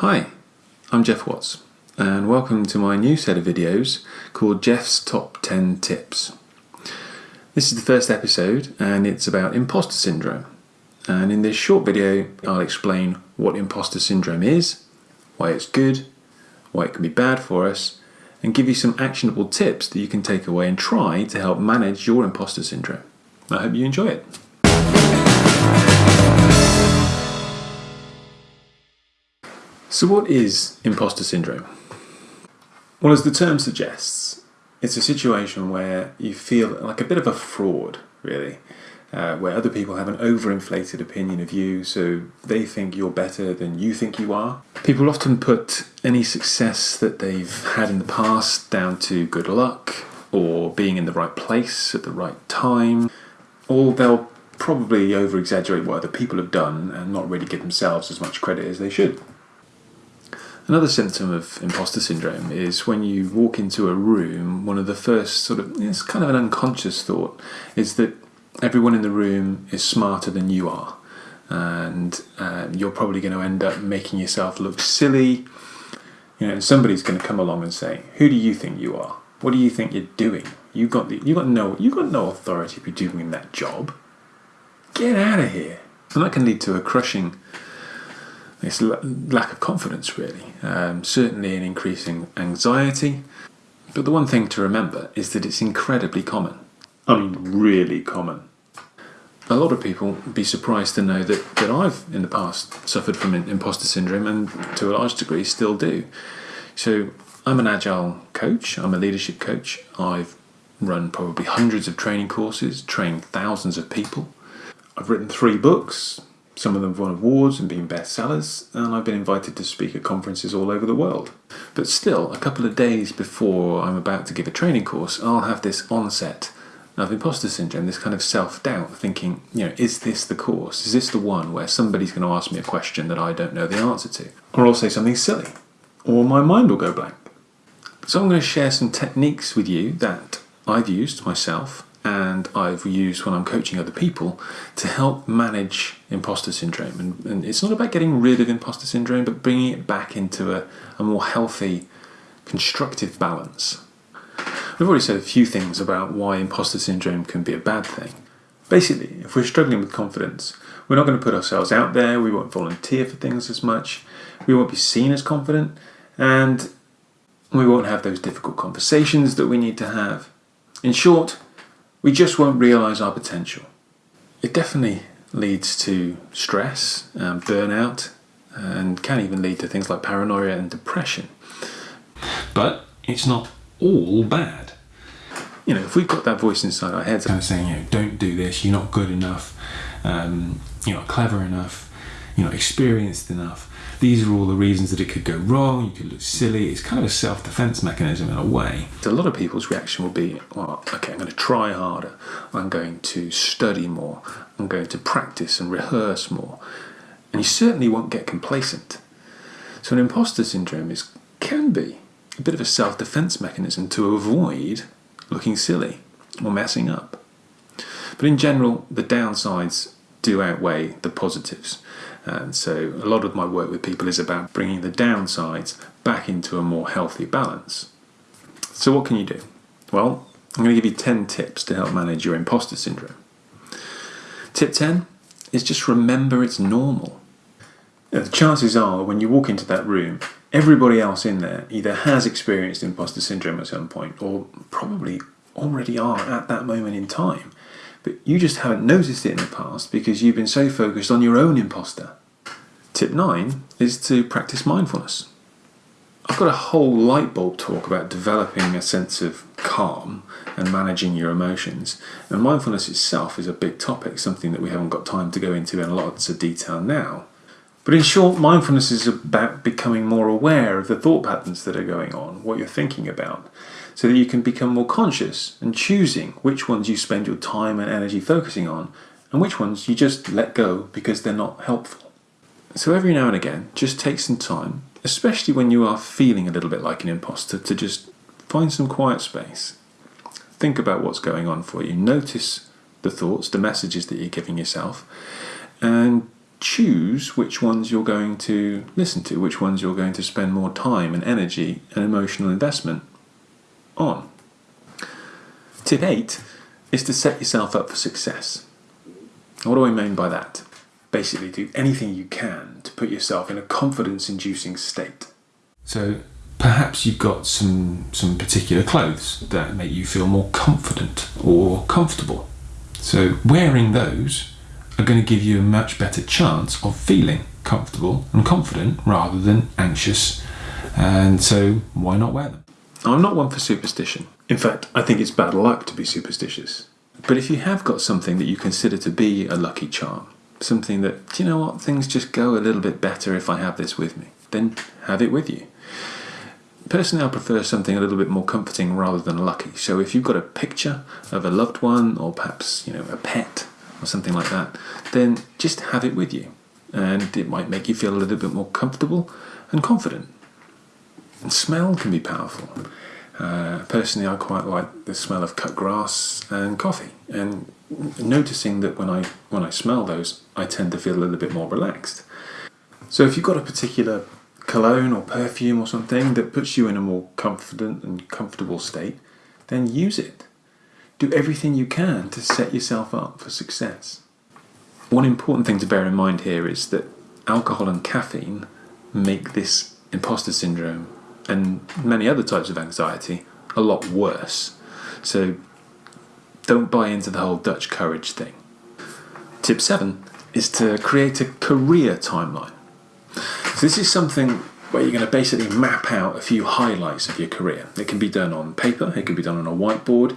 Hi, I'm Geoff Watts, and welcome to my new set of videos called Geoff's Top 10 Tips. This is the first episode, and it's about imposter syndrome. And in this short video, I'll explain what imposter syndrome is, why it's good, why it can be bad for us, and give you some actionable tips that you can take away and try to help manage your imposter syndrome. I hope you enjoy it. So, what is imposter syndrome? Well, as the term suggests, it's a situation where you feel like a bit of a fraud, really, uh, where other people have an overinflated opinion of you, so they think you're better than you think you are. People often put any success that they've had in the past down to good luck or being in the right place at the right time, or they'll probably over exaggerate what other people have done and not really give themselves as much credit as they should. Another symptom of imposter syndrome is when you walk into a room, one of the first sort of, it's kind of an unconscious thought, is that everyone in the room is smarter than you are. And uh, you're probably going to end up making yourself look silly. You know, somebody's going to come along and say, "Who do you think you are? What do you think you're doing? You got the, you got no, you got no authority to be doing that job. Get out of here." And that can lead to a crushing this lack of confidence, really. Um, certainly an increasing anxiety. But the one thing to remember is that it's incredibly common. I mean, really common. A lot of people would be surprised to know that, that I've, in the past, suffered from imposter syndrome and to a large degree still do. So, I'm an agile coach, I'm a leadership coach. I've run probably hundreds of training courses, trained thousands of people. I've written three books, some of them have won awards and been bestsellers, and I've been invited to speak at conferences all over the world. But still, a couple of days before I'm about to give a training course, I'll have this onset of imposter syndrome, this kind of self doubt, thinking, you know, is this the course? Is this the one where somebody's going to ask me a question that I don't know the answer to? Or I'll say something silly, or my mind will go blank. So I'm going to share some techniques with you that I've used myself and I've used when I'm coaching other people to help manage imposter syndrome. And, and, it's not about getting rid of imposter syndrome, but bringing it back into a, a more healthy, constructive balance. We've already said a few things about why imposter syndrome can be a bad thing. Basically, if we're struggling with confidence, we're not going to put ourselves out there, we won't volunteer for things as much, we won't be seen as confident, and we won't have those difficult conversations that we need to have. In short, we just won't realise our potential. It definitely leads to stress, and burnout, and can even lead to things like paranoia and depression. But it's not all bad. You know, if we've got that voice inside our heads kind of saying, you know, don't do this, you're not good enough, um, you're not clever enough, you're not experienced enough, these are all the reasons that it could go wrong, you could look silly. It's kind of a self defense mechanism in a way. A lot of people's reaction will be, well, okay, I'm going to try harder, I'm going to study more, I'm going to practice and rehearse more. And you certainly won't get complacent. So, an imposter syndrome is, can be a bit of a self defense mechanism to avoid looking silly or messing up. But in general, the downsides do outweigh the positives. And so a lot of my work with people is about bringing the downsides back into a more healthy balance. So, what can you do? Well, I'm going to give you 10 tips to help manage your imposter syndrome. Tip 10 is just remember it's normal. the chances are when you walk into that room, everybody else in there either has experienced imposter syndrome at some point or probably already are at that moment in time but you just haven't noticed it in the past because you've been so focused on your own imposter. Tip 9 is to practice mindfulness. I've got a whole light bulb talk about developing a sense of calm and managing your emotions. And mindfulness itself is a big topic, something that we haven't got time to go into in lots of detail now. But in short, mindfulness is about becoming more aware of the thought patterns that are going on, what you're thinking about, so that you can become more conscious and choosing which ones you spend your time and energy focusing on and which ones you just let go because they're not helpful. So every now and again, just take some time, especially when you are feeling a little bit like an imposter, to just find some quiet space. Think about what's going on for you. Notice the thoughts, the messages that you're giving yourself, and choose which ones you're going to listen to, which ones you're going to spend more time and energy and emotional investment on. Tip 8 is to set yourself up for success. What do I mean by that? Basically, do anything you can to put yourself in a confidence inducing state. So perhaps you've got some, some particular clothes that make you feel more confident or comfortable. So wearing those are going to give you a much better chance of feeling comfortable and confident rather than anxious. And so why not wear them? I'm not one for superstition. In fact, I think it's bad luck to be superstitious. But if you have got something that you consider to be a lucky charm, something that, do you know what, things just go a little bit better if I have this with me, then have it with you. Personally, I prefer something a little bit more comforting rather than lucky. So if you've got a picture of a loved one or perhaps, you know, a pet or something like that, then just have it with you. And it might make you feel a little bit more comfortable and confident. And smell can be powerful. Uh, personally, I quite like the smell of cut grass and coffee, and noticing that when I when I smell those, I tend to feel a little bit more relaxed. So, if you've got a particular cologne or perfume or something that puts you in a more confident and comfortable state, then use it. Do everything you can to set yourself up for success. One important thing to bear in mind here is that alcohol and caffeine make this imposter syndrome and many other types of anxiety a lot worse. So don't buy into the whole Dutch courage thing. Tip seven is to create a career timeline. So this is something where you're going to basically map out a few highlights of your career. It can be done on paper, it can be done on a whiteboard,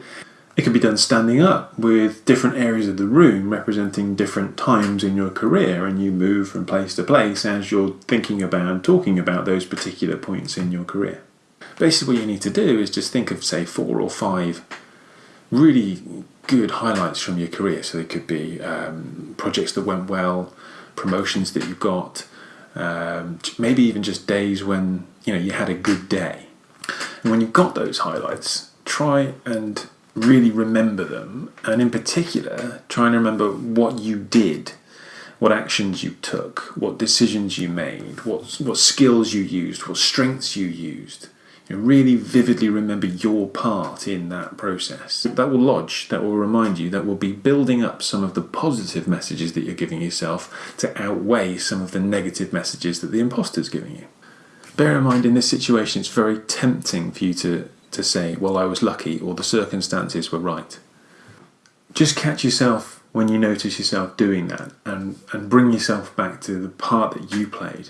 it can be done standing up with different areas of the room representing different times in your career, and you move from place to place as you're thinking about and talking about those particular points in your career. Basically, what you need to do is just think of, say, four or five really good highlights from your career. So they could be um, projects that went well, promotions that you got, um, maybe even just days when you know you had a good day. And when you've got those highlights, try and really remember them, and in particular, try and remember what you did, what actions you took, what decisions you made, what, what skills you used, what strengths you used. You know, really vividly remember your part in that process. That will lodge, that will remind you, that will be building up some of the positive messages that you're giving yourself to outweigh some of the negative messages that the imposter's giving you. Bear in mind, in this situation, it's very tempting for you to to say, well, I was lucky or the circumstances were right. Just catch yourself when you notice yourself doing that and, and bring yourself back to the part that you played.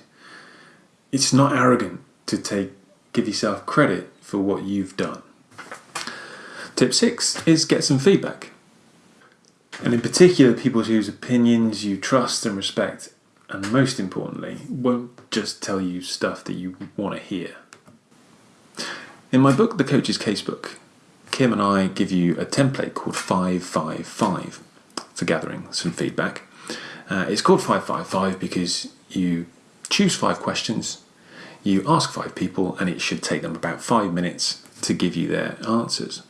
It's not arrogant to take give yourself credit for what you've done. Tip six is get some feedback. And in particular, people whose opinions you trust and respect, and most importantly, won't just tell you stuff that you want to hear. In my book, The Coach's Casebook, Kim and I give you a template called 555 for gathering some feedback. Uh, it's called 555 because you choose five questions, you ask five people, and it should take them about five minutes to give you their answers.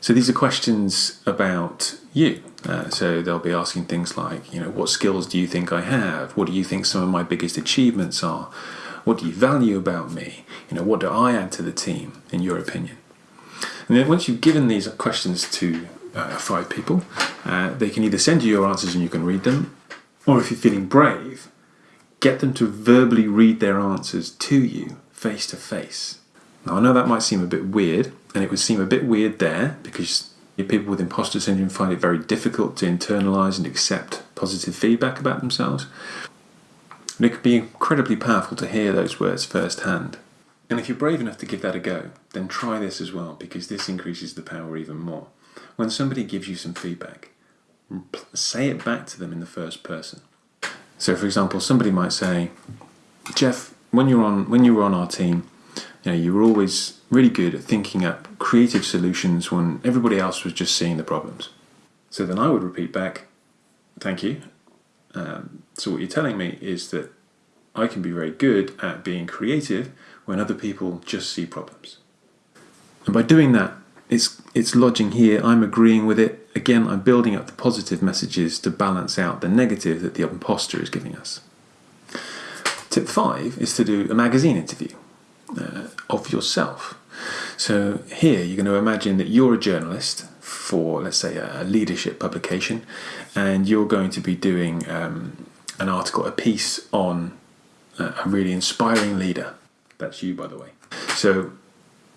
So these are questions about you. Uh, so they'll be asking things like, you know, what skills do you think I have? What do you think some of my biggest achievements are? What do you value about me? You know, what do I add to the team, in your opinion? And then once you've given these questions to uh, five people, uh, they can either send you your answers and you can read them, or if you're feeling brave, get them to verbally read their answers to you face to face. Now, I know that might seem a bit weird, and it would seem a bit weird there because people with imposter syndrome find it very difficult to internalize and accept positive feedback about themselves. And it can be incredibly powerful to hear those words firsthand. And if you're brave enough to give that a go, then try this as well because this increases the power even more. When somebody gives you some feedback, say it back to them in the first person. So, for example, somebody might say, "Geoff, when you're on when you were on our team, you know, you were always really good at thinking up creative solutions when everybody else was just seeing the problems." So then I would repeat back, "Thank you. Um, so what you're telling me is that I can be very good at being creative when other people just see problems. And by doing that, it's it's lodging here. I'm agreeing with it, again, I'm building up the positive messages to balance out the negative that the imposter is giving us. Tip five is to do a magazine interview uh, of yourself. So here you're going to imagine that you're a journalist for, let's say, a leadership publication, and you're going to be doing um, an article, a piece on a really inspiring leader. That's you, by the way. So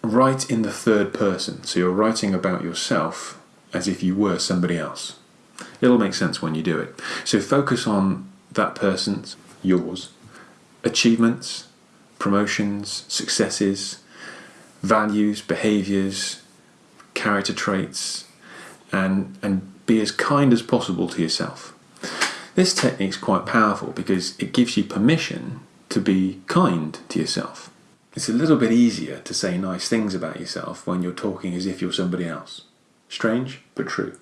write in the third person. So you're writing about yourself as if you were somebody else. It'll make sense when you do it. So focus on that person's, yours, achievements, promotions, successes, values, behaviors, character traits, and, and be as kind as possible to yourself. This technique is quite powerful because it gives you permission to be kind to yourself. It's a little bit easier to say nice things about yourself when you're talking as if you're somebody else. Strange, but true.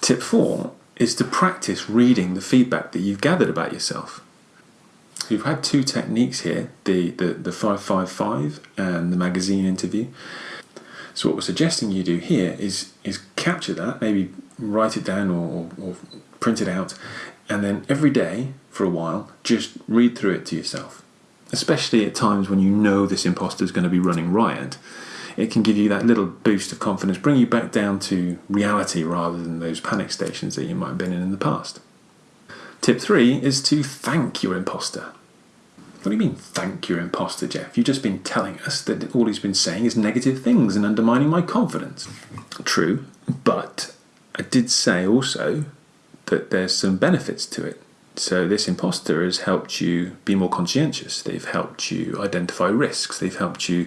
Tip four is to practice reading the feedback that you've gathered about yourself. You've had two techniques here the, the, the 555 and the magazine interview. So, what we're suggesting you do here is, is capture that, maybe write it down or, or, or print it out, and then every day for a while, just read through it to yourself especially at times when you know this imposter is going to be running riot, it can give you that little boost of confidence, bring you back down to reality rather than those panic stations that you might have been in in the past. Tip three is to thank your imposter. What do you mean, thank your imposter, Geoff? You've just been telling us that all he's been saying is negative things and undermining my confidence. True, but I did say also that there's some benefits to it. So this imposter has helped you be more conscientious. They've helped you identify risks. They've helped you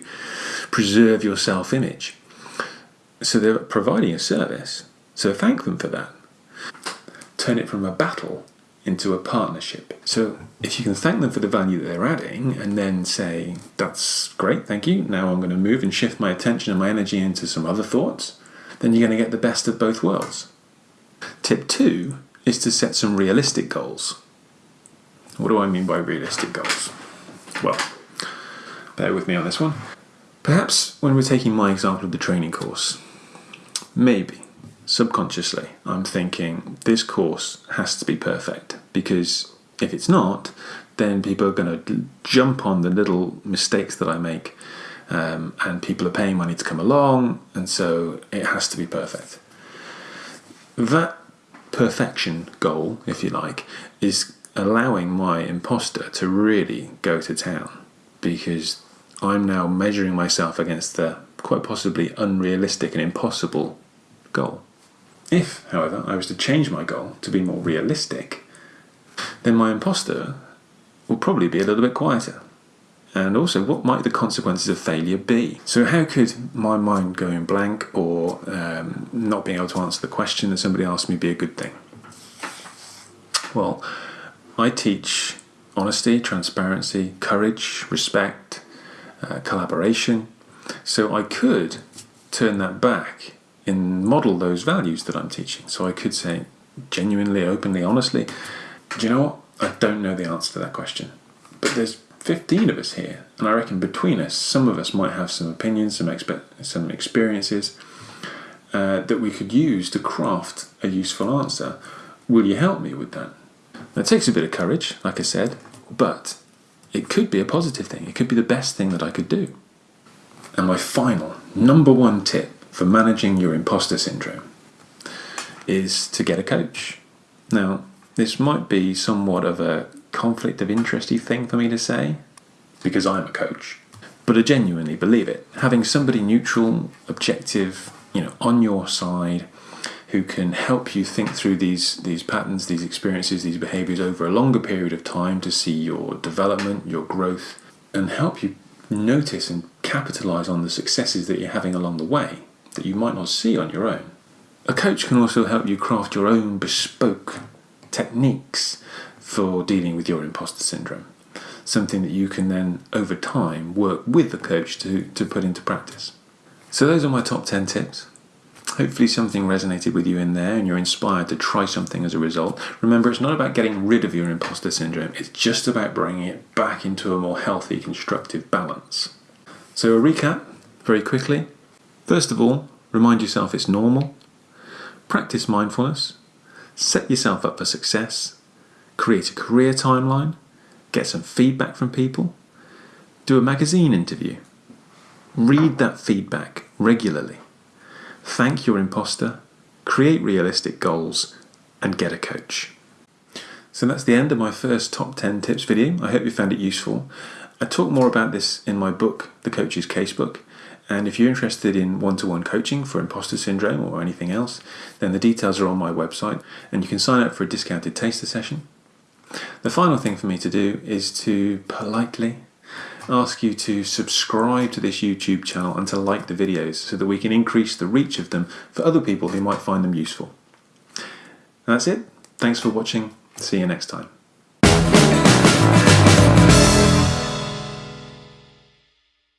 preserve your self-image. So they're providing a service. So thank them for that. Turn it from a battle into a partnership. So if you can thank them for the value that they're adding and then say, that's great, thank you. Now I'm going to move and shift my attention and my energy into some other thoughts, then you're going to get the best of both worlds. Tip two is to set some realistic goals. What do I mean by realistic goals? Well, bear with me on this one. Perhaps when we're taking my example of the training course, maybe subconsciously I'm thinking this course has to be perfect because if it's not, then people are going to jump on the little mistakes that I make um, and people are paying money to come along, and so it has to be perfect. That perfection goal, if you like, is allowing my imposter to really go to town because I'm now measuring myself against the quite possibly unrealistic and impossible goal. If, however, I was to change my goal to be more realistic, then my imposter will probably be a little bit quieter. And also, what might the consequences of failure be? So, how could my mind going blank or um, not being able to answer the question that somebody asked me be a good thing? Well, I teach honesty, transparency, courage, respect, uh, collaboration. So I could turn that back and model those values that I'm teaching. So I could say, genuinely, openly, honestly, do you know what? I don't know the answer to that question. But there's 15 of us here, and I reckon between us, some of us might have some opinions, some expe- some experiences uh, that we could use to craft a useful answer. Will you help me with that? That takes a bit of courage, like I said, but it could be a positive thing. It could be the best thing that I could do. And my final, number one tip for managing your imposter syndrome is to get a coach. Now, this might be somewhat of a conflict of interesty thing for me to say, because I'm a coach, but I genuinely believe it. Having somebody neutral, objective, you know, on your side, who can help you think through these these patterns, these experiences, these behaviors over a longer period of time to see your development, your growth, and help you notice and capitalize on the successes that you're having along the way that you might not see on your own. A coach can also help you craft your own bespoke techniques for dealing with your imposter syndrome. Something that you can then, over time, work with the coach to, to put into practice. So, those are my top 10 tips. Hopefully, something resonated with you in there and you're inspired to try something as a result. Remember, it's not about getting rid of your imposter syndrome, it's just about bringing it back into a more healthy, constructive balance. So, a recap very quickly. First of all, remind yourself it's normal. practice mindfulness, set yourself up for success, create a career timeline, get some feedback from people, do a magazine interview, read that feedback regularly, thank your imposter, create realistic goals, and get a coach. So that's the end of my first top 10 tips video. I hope you found it useful. I talk more about this in my book, The Coach's Casebook. And if you're interested in one to one coaching for imposter syndrome or anything else, then the details are on my website and you can sign up for a discounted taster session. The final thing for me to do is to politely ask you to subscribe to this YouTube channel and to like the videos so that we can increase the reach of them for other people who might find them useful. that's it. Thanks for watching. See you next time.